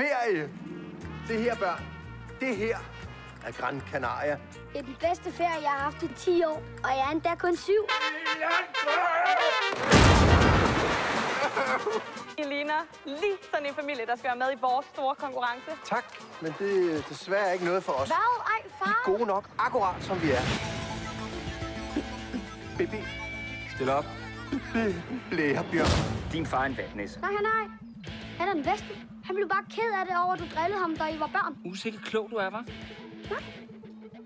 ferie. Se her, børn. Det her er Gran Canaria. Det er den bedste ferie, jeg har haft i 10 år, og jeg er endda kun syv. I ligner lige sådan en familie, der skal være med i vores store konkurrence. Tak, men det er desværre ikke noget for os. Hvad? Ej, Vi far! er gode nok, akkurat som vi er. Baby, Stil op. blærebjørn. Din far er en vatnæs. Nej, nej. Han er den bedste. Han blev bare ked af det over, at du drillede ham, da I var børn. Usikker klog du er, hva'?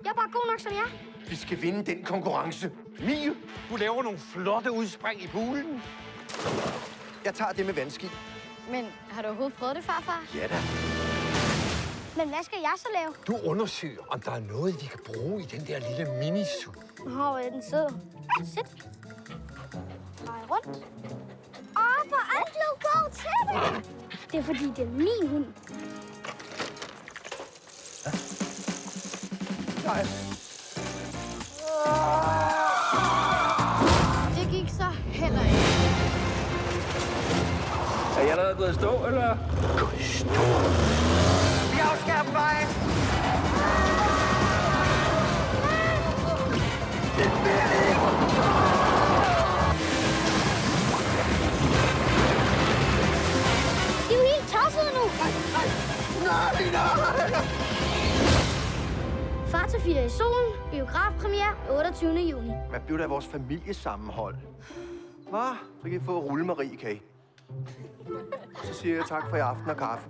Jeg er bare god nok, som jeg er. Vi skal vinde den konkurrence. Mie, Du laver nogle flotte udspring i poolen. jeg tager det med vandski. Men har du overhovedet prøvet det, farfar? Ja da. Men hvad skal jeg så lave? Du undersøger, om der er noget, vi kan bruge i den der lille minisu. Åh, hvor er den sød. Sæt. Drej rundt. Det. Det er fordi, det er min hund. Nej. Det gik så heller ikke. Er jeg allerede gået i stå, eller? Vi afskærer vejen. De er helt tossede. Nej, nej. Far til fire i solen. Biografpremiere 28. juni. Hvad blev der af vores familiesammenhold? Hvad? Så kan I få rullemarie, kan I? Så siger jeg tak for i aften og kaffe.